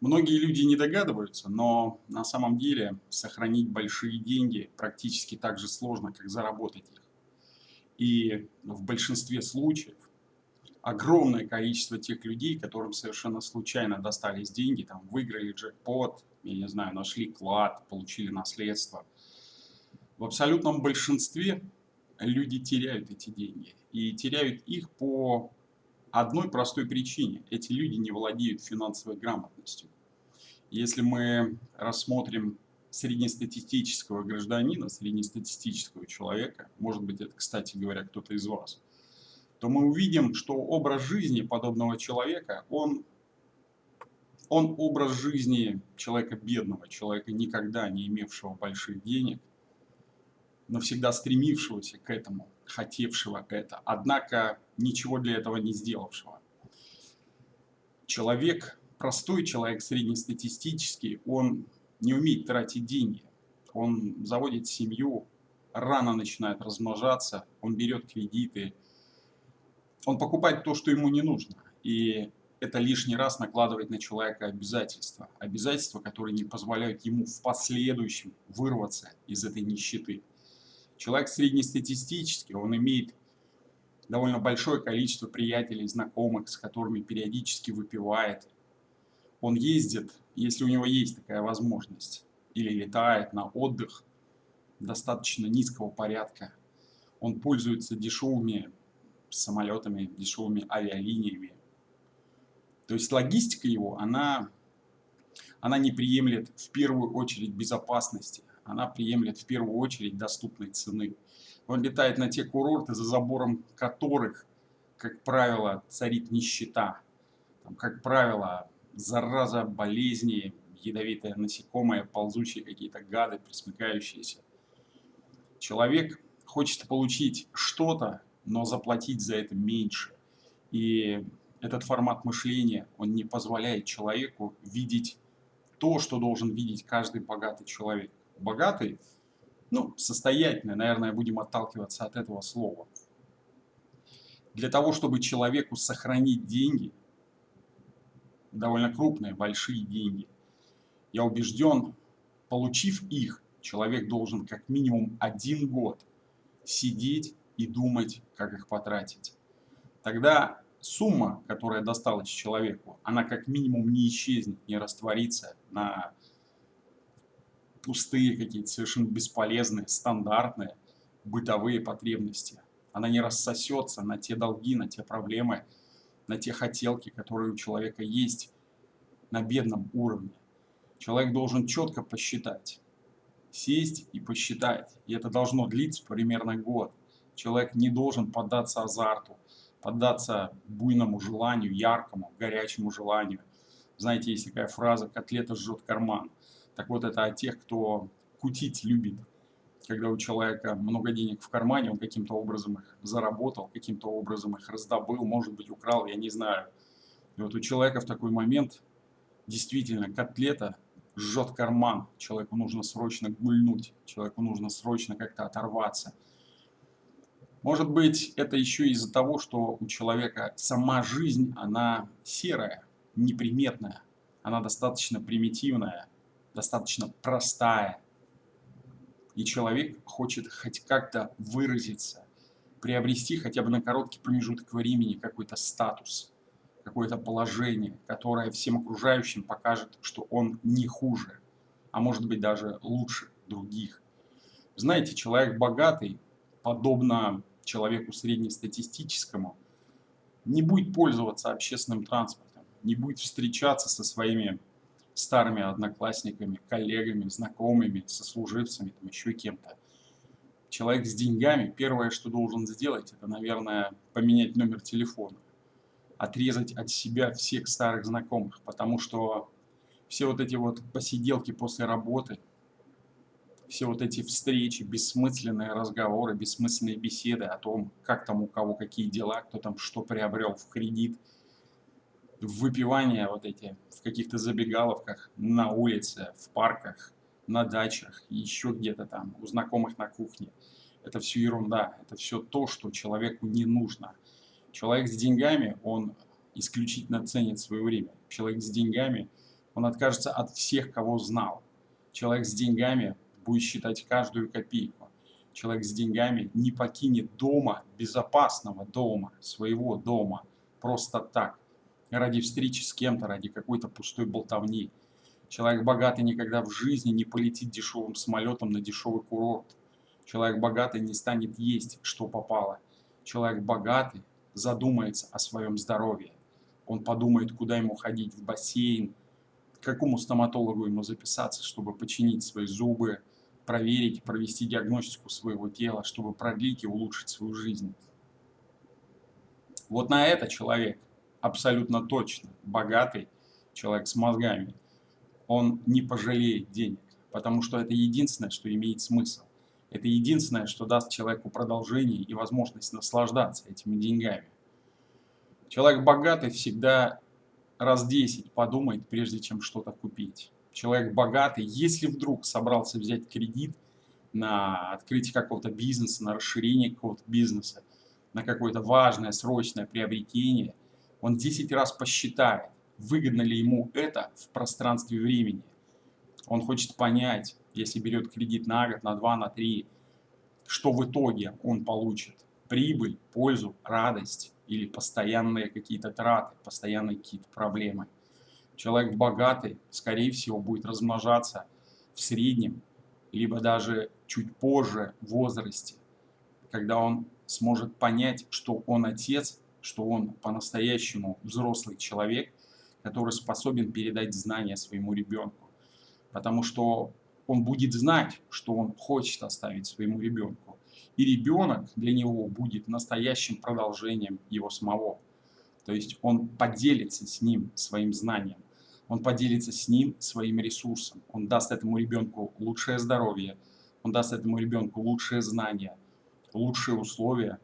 Многие люди не догадываются, но на самом деле сохранить большие деньги практически так же сложно, как заработать их. И в большинстве случаев огромное количество тех людей, которым совершенно случайно достались деньги, там выиграли джекпот, я не знаю, нашли клад, получили наследство. В абсолютном большинстве люди теряют эти деньги. И теряют их по одной простой причине. Эти люди не владеют финансовой грамотностью. Если мы рассмотрим среднестатистического гражданина, среднестатистического человека, может быть, это, кстати говоря, кто-то из вас, то мы увидим, что образ жизни подобного человека, он, он образ жизни человека бедного, человека, никогда не имевшего больших денег, но всегда стремившегося к этому, хотевшего это, однако ничего для этого не сделавшего. Человек, простой человек, среднестатистический, он не умеет тратить деньги. Он заводит семью, рано начинает размножаться, он берет кредиты, он покупает то, что ему не нужно. И это лишний раз накладывает на человека обязательства. Обязательства, которые не позволяют ему в последующем вырваться из этой нищеты. Человек среднестатистический, он имеет довольно большое количество приятелей, знакомых, с которыми периодически выпивает. Он ездит, если у него есть такая возможность, или летает на отдых достаточно низкого порядка. Он пользуется дешевыми самолетами, дешевыми авиалиниями. То есть логистика его, она, она не приемлет в первую очередь безопасности она приемлет в первую очередь доступной цены. Он летает на те курорты, за забором которых, как правило, царит нищета. Там, как правило, зараза, болезни, ядовитые насекомые, ползучие какие-то гады, присмыкающиеся. Человек хочет получить что-то, но заплатить за это меньше. И этот формат мышления, он не позволяет человеку видеть то, что должен видеть каждый богатый человек богатый, ну, состоятельный, наверное, будем отталкиваться от этого слова. Для того, чтобы человеку сохранить деньги, довольно крупные, большие деньги, я убежден, получив их, человек должен как минимум один год сидеть и думать, как их потратить. Тогда сумма, которая досталась человеку, она как минимум не исчезнет, не растворится на пустые какие-то, совершенно бесполезные, стандартные бытовые потребности. Она не рассосется на те долги, на те проблемы, на те хотелки, которые у человека есть на бедном уровне. Человек должен четко посчитать, сесть и посчитать. И это должно длиться примерно год. Человек не должен поддаться азарту, поддаться буйному желанию, яркому, горячему желанию. Знаете, есть такая фраза «котлета жжет карман». Так вот, это о тех, кто кутить любит. Когда у человека много денег в кармане, он каким-то образом их заработал, каким-то образом их раздобыл, может быть, украл, я не знаю. И вот у человека в такой момент действительно котлета жжет карман. Человеку нужно срочно гульнуть, человеку нужно срочно как-то оторваться. Может быть, это еще из-за того, что у человека сама жизнь, она серая, неприметная, она достаточно примитивная, достаточно простая. И человек хочет хоть как-то выразиться, приобрести хотя бы на короткий промежуток времени какой-то статус, какое-то положение, которое всем окружающим покажет, что он не хуже, а может быть даже лучше других. Знаете, человек богатый, подобно человеку среднестатистическому, не будет пользоваться общественным транспортом, не будет встречаться со своими старыми одноклассниками, коллегами, знакомыми, сослуживцами, там еще кем-то. Человек с деньгами, первое, что должен сделать, это, наверное, поменять номер телефона. Отрезать от себя всех старых знакомых, потому что все вот эти вот посиделки после работы, все вот эти встречи, бессмысленные разговоры, бессмысленные беседы о том, как там у кого какие дела, кто там что приобрел в кредит – выпивания вот эти в каких-то забегаловках, на улице, в парках, на дачах, еще где-то там, у знакомых на кухне. Это все ерунда, это все то, что человеку не нужно. Человек с деньгами, он исключительно ценит свое время. Человек с деньгами, Он откажется от всех, кого знал. Человек с деньгами будет считать каждую копейку. Человек с деньгами не покинет дома, безопасного дома, своего дома, просто так, ради встречи с кем-то, ради какой-то пустой болтовни. Человек богатый никогда в жизни не полетит дешевым самолетом на дешевый курорт. Человек богатый не станет есть, что попало. Человек богатый задумается о своем здоровье. Он подумает, куда ему ходить, в бассейн, к какому стоматологу ему записаться, чтобы починить свои зубы, проверить, провести диагностику своего тела, чтобы продлить и улучшить свою жизнь. Вот на это человек абсолютно точно богатый человек с мозгами – он не пожалеет денег, потому что это единственное, что имеет смысл. Это единственное, что даст человеку продолжение и возможность наслаждаться этими деньгами. Человек богатый всегда раз 10 подумает, прежде чем что-то купить. Человек богатый, если вдруг собрался взять кредит на открытие какого-то бизнеса, на расширение какого-то бизнеса, на какое-то важное, срочное приобретение, он 10 раз посчитает, выгодно ли ему это в пространстве времени. Он хочет понять, если берет кредит на год, на два, на три, что в итоге он получит. Прибыль, пользу, радость или постоянные какие-то траты, постоянные какие-то проблемы. Человек богатый, скорее всего, будет размножаться в среднем, либо даже чуть позже в возрасте, когда он сможет понять, что он отец, что он по-настоящему взрослый человек, который способен передать знания своему ребенку. Потому что он будет знать, что он хочет оставить своему ребенку. И ребенок для него будет настоящим продолжением его самого. То есть он поделится с ним своим знанием, он поделится с ним своим ресурсом, он даст этому ребенку лучшее здоровье, он даст этому ребенку лучшие знания, лучшие условия,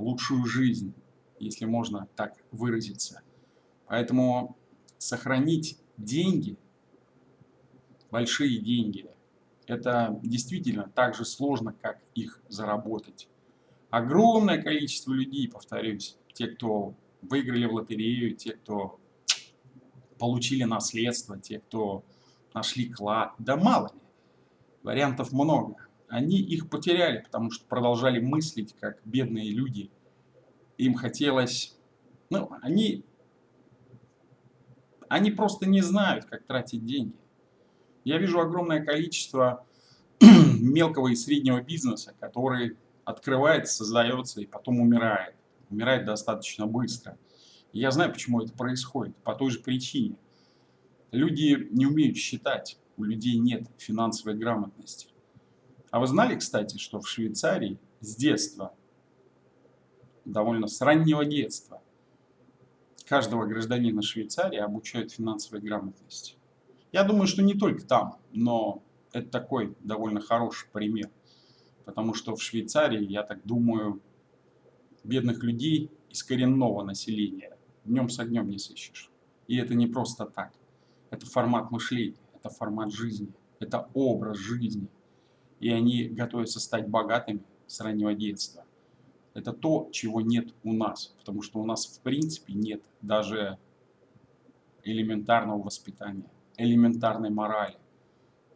лучшую жизнь, если можно так выразиться. Поэтому сохранить деньги, большие деньги, это действительно так же сложно, как их заработать. Огромное количество людей, повторюсь, те, кто выиграли в лотерею, те, кто получили наследство, те, кто нашли клад, да мало ли, вариантов много. Они их потеряли, потому что продолжали мыслить, как бедные люди. Им хотелось... Ну, они они просто не знают, как тратить деньги. Я вижу огромное количество мелкого и среднего бизнеса, который открывается, создается и потом умирает. Умирает достаточно быстро. Я знаю, почему это происходит. По той же причине. Люди не умеют считать. У людей нет финансовой грамотности. А вы знали, кстати, что в Швейцарии с детства, довольно с раннего детства, каждого гражданина Швейцарии обучают финансовой грамотности. Я думаю, что не только там, но это такой довольно хороший пример. Потому что в Швейцарии, я так думаю, бедных людей из коренного населения днем с огнем не сыщешь. И это не просто так. Это формат мышления, это формат жизни, это образ жизни. И они готовятся стать богатыми с раннего детства. Это то, чего нет у нас, потому что у нас в принципе нет даже элементарного воспитания, элементарной морали,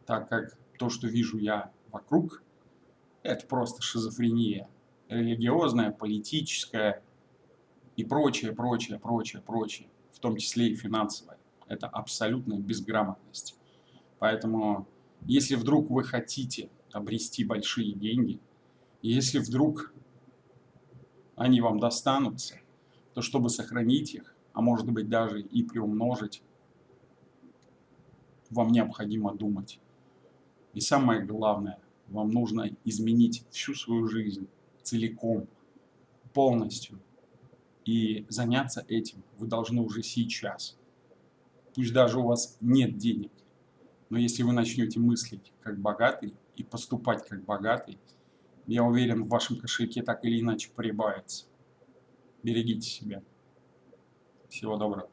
так как то, что вижу я вокруг, это просто шизофрения, религиозная, политическая и прочее, прочее, прочее, прочее, в том числе и финансовая. Это абсолютная безграмотность. Поэтому, если вдруг вы хотите обрести большие деньги, если вдруг они вам достанутся, то чтобы сохранить их, а может быть даже и приумножить, вам необходимо думать. И самое главное, вам нужно изменить всю свою жизнь целиком, полностью. И заняться этим вы должны уже сейчас. Пусть даже у вас нет денег, но если вы начнете мыслить как богатый и поступать как богатый, я уверен, в вашем кошельке так или иначе прибавится. Берегите себя. Всего доброго.